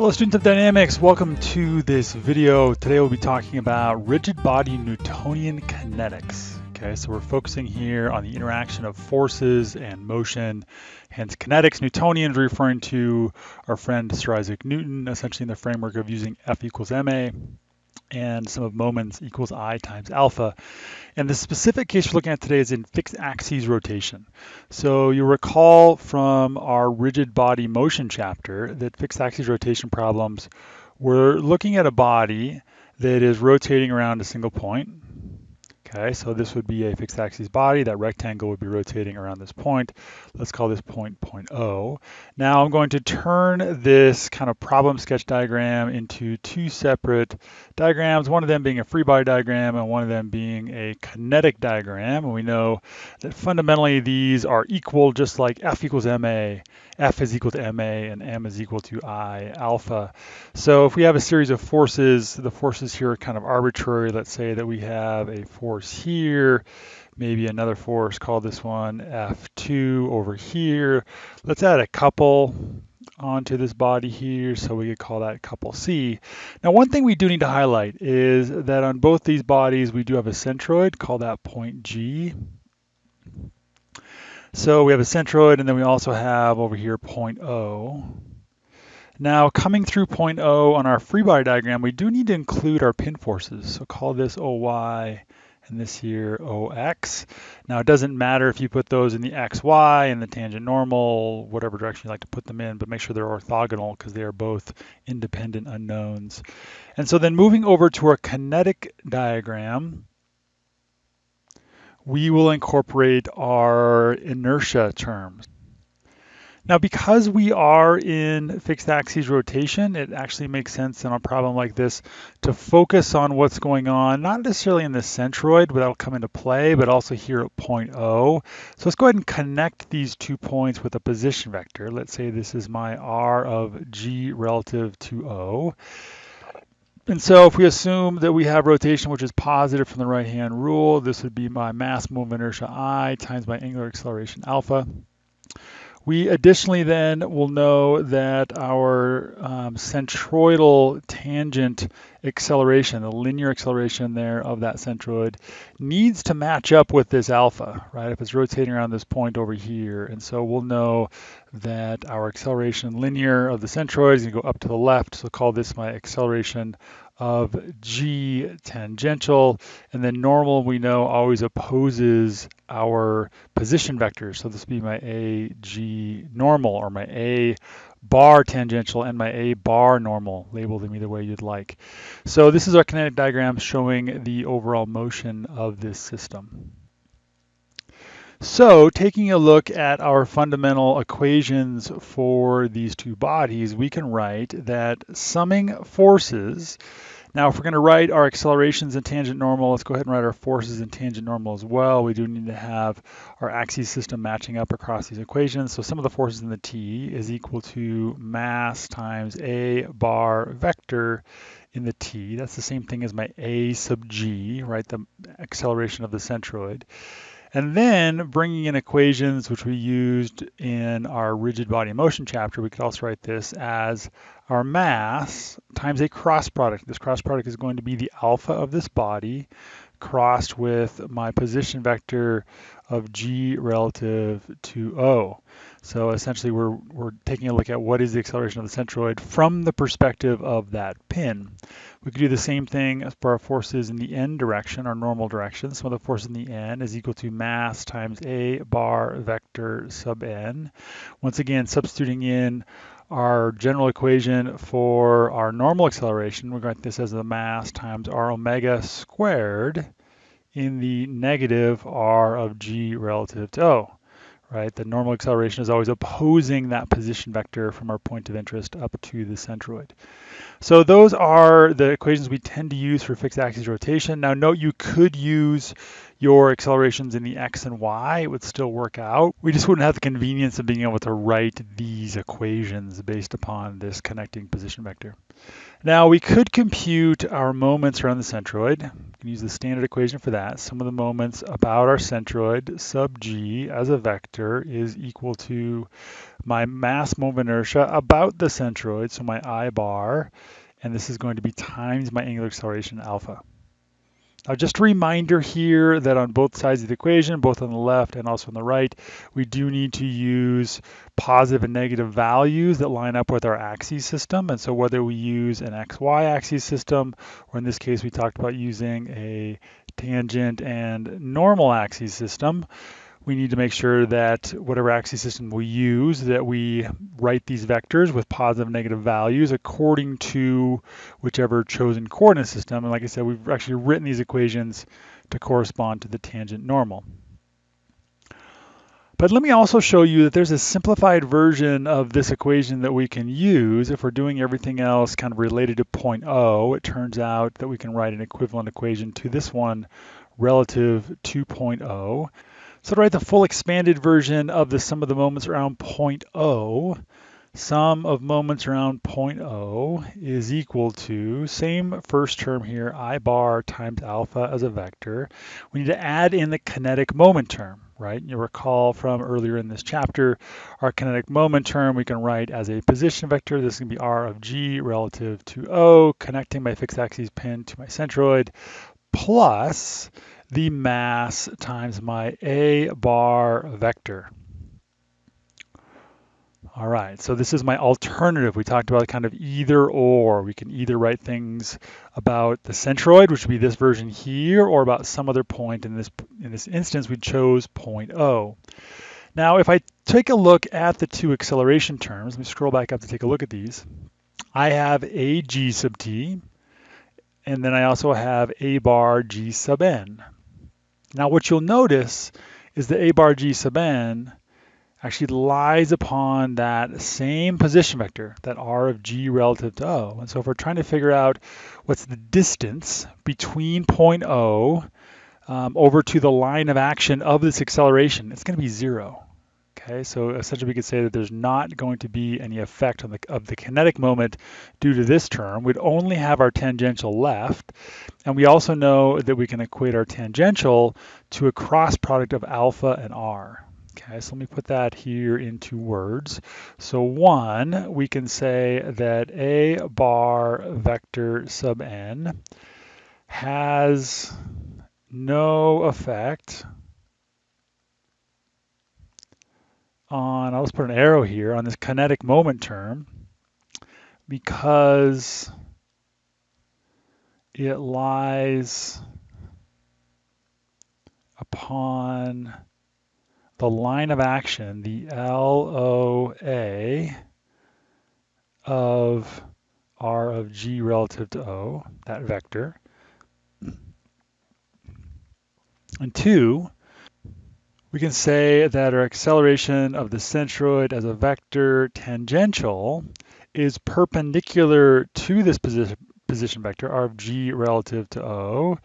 Hello students of dynamics, welcome to this video. Today we'll be talking about rigid body Newtonian kinetics. Okay, so we're focusing here on the interaction of forces and motion, hence kinetics. Newtonian is referring to our friend Sir Isaac Newton, essentially in the framework of using F equals ma and sum of moments equals I times alpha. And the specific case we're looking at today is in fixed axis rotation. So you'll recall from our rigid body motion chapter that fixed axis rotation problems, we're looking at a body that is rotating around a single point. Okay, so this would be a fixed axis body. That rectangle would be rotating around this point. Let's call this point point O. Now I'm going to turn this kind of problem sketch diagram into two separate diagrams, one of them being a free body diagram and one of them being a kinetic diagram. And we know that fundamentally these are equal just like F equals ma, F is equal to ma, and m is equal to I alpha. So if we have a series of forces, the forces here are kind of arbitrary. Let's say that we have a force force here, maybe another force, call this one F2 over here. Let's add a couple onto this body here, so we could call that couple C. Now, one thing we do need to highlight is that on both these bodies, we do have a centroid, call that point G. So we have a centroid, and then we also have over here point O. Now, coming through point O on our free body diagram, we do need to include our pin forces. So call this OY and this here OX. Now it doesn't matter if you put those in the XY and the tangent normal, whatever direction you like to put them in, but make sure they're orthogonal because they are both independent unknowns. And so then moving over to our kinetic diagram, we will incorporate our inertia terms. Now, because we are in fixed axis rotation, it actually makes sense in a problem like this to focus on what's going on, not necessarily in the centroid, but that'll come into play, but also here at point O. So let's go ahead and connect these two points with a position vector. Let's say this is my R of G relative to O. And so if we assume that we have rotation, which is positive from the right-hand rule, this would be my mass moment inertia I times my angular acceleration alpha. We additionally then will know that our um, centroidal tangent acceleration, the linear acceleration there of that centroid, needs to match up with this alpha, right? If it's rotating around this point over here. And so we'll know that our acceleration linear of the centroid is going to go up to the left. So call this my acceleration of g tangential, and then normal we know always opposes our position vectors. So this would be my a g normal or my a bar tangential and my a bar normal, label them either way you'd like. So this is our kinetic diagram showing the overall motion of this system. So taking a look at our fundamental equations for these two bodies, we can write that summing forces now, if we're going to write our accelerations in tangent normal, let's go ahead and write our forces in tangent normal as well. We do need to have our axis system matching up across these equations. So sum of the forces in the T is equal to mass times A bar vector in the T. That's the same thing as my A sub G, right, the acceleration of the centroid. And then bringing in equations which we used in our rigid body motion chapter, we could also write this as our mass times a cross product. This cross product is going to be the alpha of this body crossed with my position vector of g relative to O. So essentially we're, we're taking a look at what is the acceleration of the centroid from the perspective of that pin. We could do the same thing for our forces in the n direction, our normal direction. So the force in the n is equal to mass times a bar vector sub n. Once again, substituting in our general equation for our normal acceleration, we're going to this as the mass times r omega squared in the negative r of g relative to O right? The normal acceleration is always opposing that position vector from our point of interest up to the centroid. So those are the equations we tend to use for fixed axis rotation. Now note you could use your accelerations in the x and y, it would still work out. We just wouldn't have the convenience of being able to write these equations based upon this connecting position vector. Now we could compute our moments around the centroid. We can use the standard equation for that. Sum of the moments about our centroid sub g as a vector is equal to my mass moment inertia about the centroid, so my I bar, and this is going to be times my angular acceleration alpha. Now just a reminder here that on both sides of the equation, both on the left and also on the right, we do need to use positive and negative values that line up with our axis system. And so whether we use an XY axis system, or in this case, we talked about using a tangent and normal axis system, we need to make sure that whatever axis system we use, that we write these vectors with positive and negative values according to whichever chosen coordinate system. And like I said, we've actually written these equations to correspond to the tangent normal. But let me also show you that there's a simplified version of this equation that we can use if we're doing everything else kind of related to point O. It turns out that we can write an equivalent equation to this one relative to point O. So to write the full expanded version of the sum of the moments around point O, sum of moments around point O is equal to, same first term here, I bar times alpha as a vector. We need to add in the kinetic moment term, right? You recall from earlier in this chapter, our kinetic moment term we can write as a position vector. This can be r of g relative to O, connecting my fixed axis pin to my centroid, plus the mass times my A bar vector. All right, so this is my alternative. We talked about kind of either or. We can either write things about the centroid, which would be this version here, or about some other point. In this, in this instance, we chose point O. Now, if I take a look at the two acceleration terms, let me scroll back up to take a look at these. I have a g sub t, and then I also have a bar g sub n. Now what you'll notice is the A bar G sub n actually lies upon that same position vector, that R of G relative to O. And so if we're trying to figure out what's the distance between point O um, over to the line of action of this acceleration, it's going to be zero. Okay, so essentially we could say that there's not going to be any effect on the, of the kinetic moment due to this term. We'd only have our tangential left. And we also know that we can equate our tangential to a cross product of alpha and r. Okay, so let me put that here into words. So one, we can say that a bar vector sub n has no effect on, I'll just put an arrow here, on this kinetic moment term because it lies upon the line of action, the LOA of R of G relative to O, that vector. And two, we can say that our acceleration of the centroid as a vector tangential is perpendicular to this position, position vector, r of g relative to O.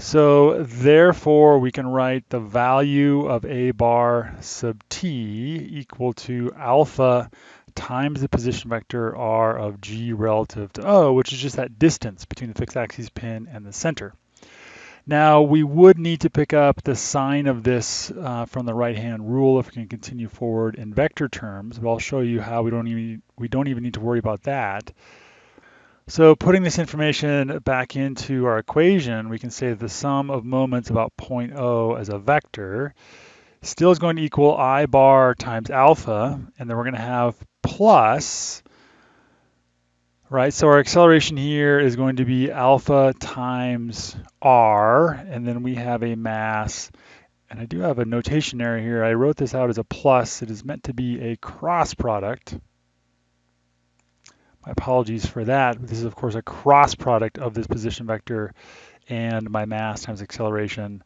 So therefore, we can write the value of a bar sub t equal to alpha times the position vector r of g relative to O, which is just that distance between the fixed axis pin and the center. Now we would need to pick up the sign of this uh, from the right-hand rule if we can continue forward in vector terms, but I'll show you how we don't even we don't even need to worry about that. So putting this information back into our equation, we can say the sum of moments about point O as a vector still is going to equal I bar times alpha, and then we're going to have plus right? So our acceleration here is going to be alpha times r, and then we have a mass, and I do have a notation error here. I wrote this out as a plus. It is meant to be a cross product. My apologies for that. This is, of course, a cross product of this position vector and my mass times acceleration.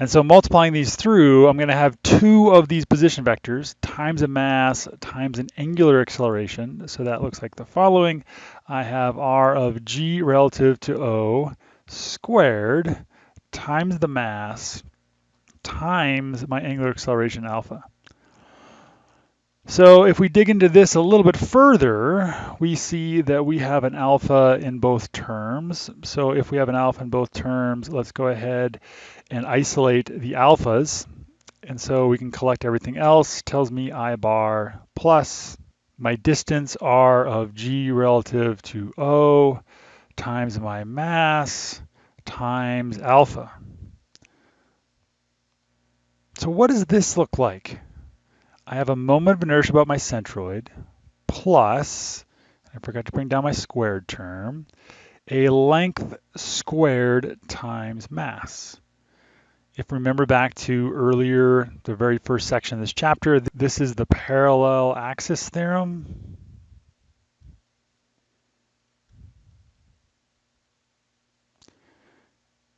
And so multiplying these through, I'm going to have two of these position vectors times a mass times an angular acceleration. So that looks like the following. I have r of g relative to O squared times the mass times my angular acceleration alpha. So if we dig into this a little bit further, we see that we have an alpha in both terms. So if we have an alpha in both terms, let's go ahead and isolate the alphas. And so we can collect everything else, tells me I bar plus my distance r of g relative to O times my mass times alpha. So what does this look like? I have a moment of inertia about my centroid plus, I forgot to bring down my squared term, a length squared times mass. If we remember back to earlier, the very first section of this chapter, this is the parallel axis theorem.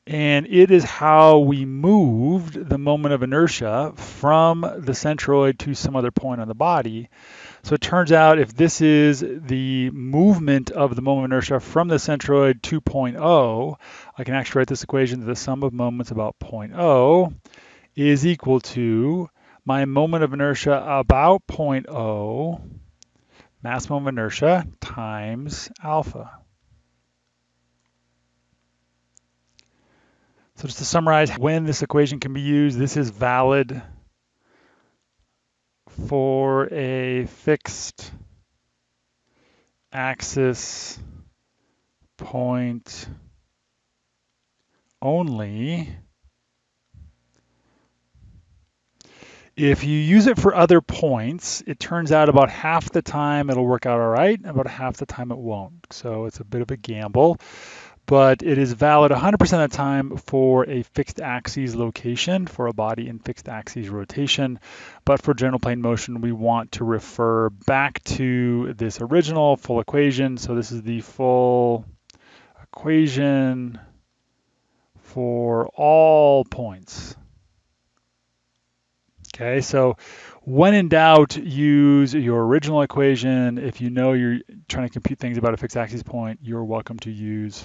And it is how we moved the moment of inertia from the centroid to some other point on the body. So it turns out if this is the movement of the moment of inertia from the centroid to point O, I can actually write this equation that the sum of moments about point O is equal to my moment of inertia about point O, mass moment of inertia, times alpha. So just to summarize when this equation can be used, this is valid for a fixed axis point only. If you use it for other points, it turns out about half the time it'll work out all right, about half the time it won't. So it's a bit of a gamble but it is valid 100% of the time for a fixed axis location for a body in fixed axis rotation. But for general plane motion, we want to refer back to this original full equation. So this is the full equation for all points. Okay, so when in doubt, use your original equation. If you know you're trying to compute things about a fixed axis point, you're welcome to use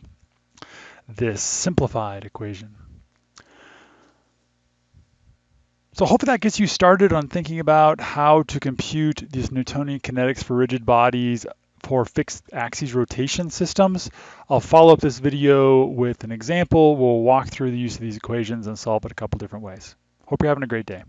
this simplified equation. So hopefully that gets you started on thinking about how to compute these Newtonian kinetics for rigid bodies for fixed axis rotation systems. I'll follow up this video with an example. We'll walk through the use of these equations and solve it a couple different ways. Hope you're having a great day.